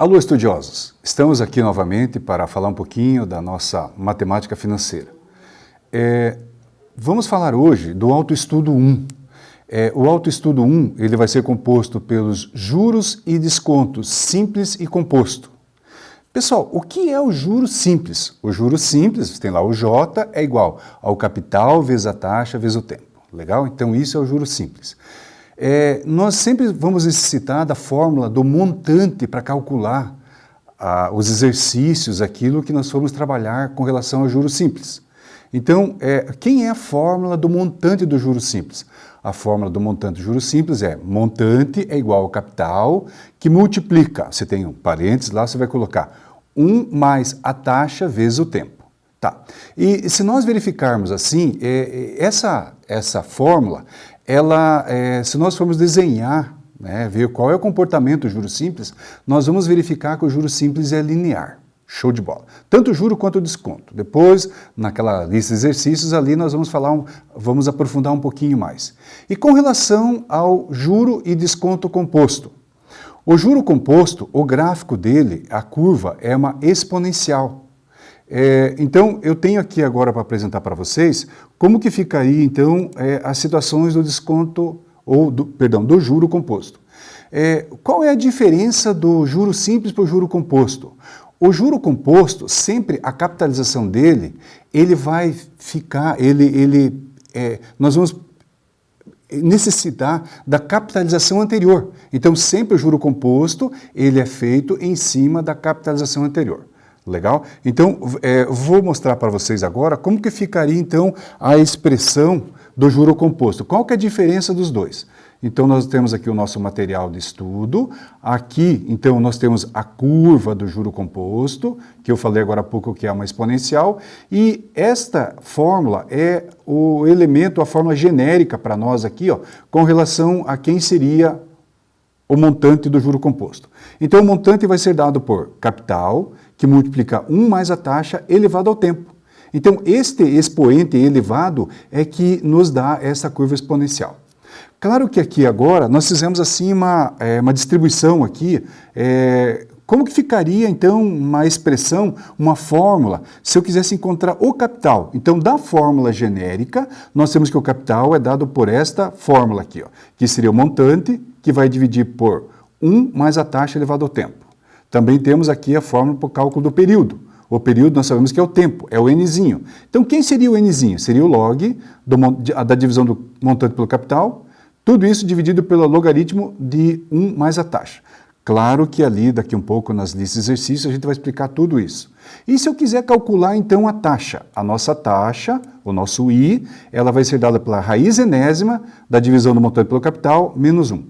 Alô, estudiosos! Estamos aqui novamente para falar um pouquinho da nossa matemática financeira. É, vamos falar hoje do autoestudo 1. É, o autoestudo 1 ele vai ser composto pelos juros e descontos simples e composto. Pessoal, o que é o juro simples? O juro simples, tem lá o J, é igual ao capital vezes a taxa vezes o tempo. Legal? Então isso é o juro simples. É, nós sempre vamos necessitar da fórmula do montante para calcular ah, os exercícios, aquilo que nós formos trabalhar com relação ao juros simples. Então, é, quem é a fórmula do montante do juros simples? A fórmula do montante do juros simples é montante é igual ao capital que multiplica, você tem um parênteses lá, você vai colocar 1 mais a taxa vezes o tempo. Tá. E se nós verificarmos assim, é, é essa, essa fórmula, ela, é, se nós formos desenhar, né, ver qual é o comportamento do juros simples, nós vamos verificar que o juros simples é linear. Show de bola. Tanto o juro quanto o desconto. Depois, naquela lista de exercícios ali, nós vamos falar, um, vamos aprofundar um pouquinho mais. E com relação ao juro e desconto composto. O juro composto, o gráfico dele, a curva, é uma exponencial. É, então, eu tenho aqui agora para apresentar para vocês como que ficaria, então, é, as situações do desconto, ou, do, perdão, do juro composto. É, qual é a diferença do juro simples para o juro composto? O juro composto, sempre a capitalização dele, ele vai ficar, ele, ele, é, nós vamos necessitar da capitalização anterior. Então, sempre o juro composto, ele é feito em cima da capitalização anterior. Legal? Então, é, vou mostrar para vocês agora como que ficaria, então, a expressão do juro composto. Qual que é a diferença dos dois? Então, nós temos aqui o nosso material de estudo. Aqui, então, nós temos a curva do juro composto, que eu falei agora há pouco que é uma exponencial. E esta fórmula é o elemento, a fórmula genérica para nós aqui, ó, com relação a quem seria o montante do juro composto. Então, o montante vai ser dado por capital, que multiplica 1 mais a taxa elevado ao tempo. Então, este expoente elevado é que nos dá essa curva exponencial. Claro que aqui agora nós fizemos assim uma, é, uma distribuição aqui, é, como que ficaria então uma expressão, uma fórmula, se eu quisesse encontrar o capital? Então, da fórmula genérica, nós temos que o capital é dado por esta fórmula aqui, ó, que seria o montante, que vai dividir por 1 mais a taxa elevado ao tempo. Também temos aqui a fórmula para o cálculo do período. O período nós sabemos que é o tempo, é o nzinho. Então quem seria o nzinho? Seria o log do, da divisão do montante pelo capital, tudo isso dividido pelo logaritmo de 1 mais a taxa. Claro que ali, daqui um pouco, nas listas de exercícios, a gente vai explicar tudo isso. E se eu quiser calcular, então, a taxa? A nossa taxa, o nosso I, ela vai ser dada pela raiz enésima da divisão do montante pelo capital, menos 1.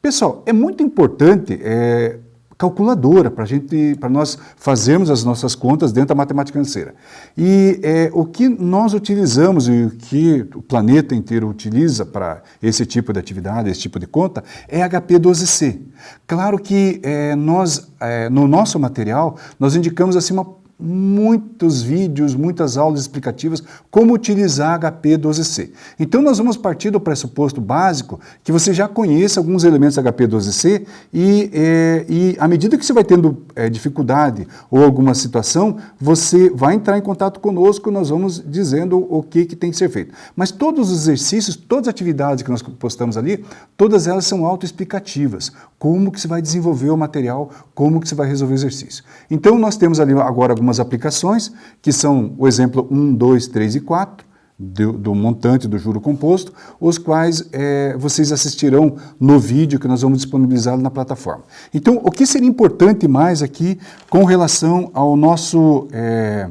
Pessoal, é muito importante é, calculadora para gente, para nós fazermos as nossas contas dentro da matemática financeira. E é, o que nós utilizamos e o que o planeta inteiro utiliza para esse tipo de atividade, esse tipo de conta, é HP12C. Claro que é, nós, é, no nosso material, nós indicamos assim uma muitos vídeos, muitas aulas explicativas como utilizar HP12C. Então nós vamos partir do pressuposto básico que você já conheça alguns elementos da HP12C e, é, e à medida que você vai tendo é, dificuldade ou alguma situação, você vai entrar em contato conosco nós vamos dizendo o que, que tem que ser feito. Mas todos os exercícios, todas as atividades que nós postamos ali, todas elas são autoexplicativas. Como que você vai desenvolver o material, como que você vai resolver o exercício. Então nós temos ali agora algumas aplicações, que são o exemplo 1, 2, 3 e 4, do, do montante do juro composto, os quais é, vocês assistirão no vídeo que nós vamos disponibilizar na plataforma. Então, o que seria importante mais aqui com relação ao nosso é,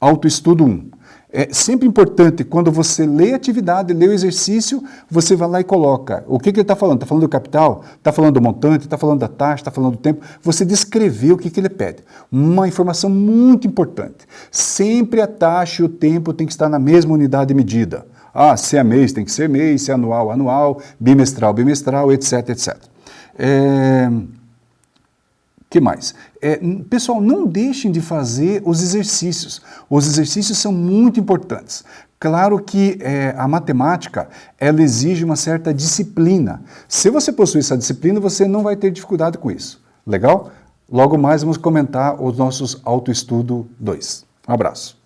autoestudo 1? É sempre importante, quando você lê a atividade, lê o exercício, você vai lá e coloca. O que, que ele está falando? Está falando do capital? Está falando do montante? Está falando da taxa? Está falando do tempo? Você descreveu o que, que ele pede. Uma informação muito importante. Sempre a taxa e o tempo tem que estar na mesma unidade de medida. Ah, se é mês, tem que ser mês, se é anual, anual, bimestral, bimestral, etc, etc. É que mais? É, pessoal, não deixem de fazer os exercícios. Os exercícios são muito importantes. Claro que é, a matemática, ela exige uma certa disciplina. Se você possui essa disciplina, você não vai ter dificuldade com isso. Legal? Logo mais vamos comentar os nossos autoestudo 2. Um abraço.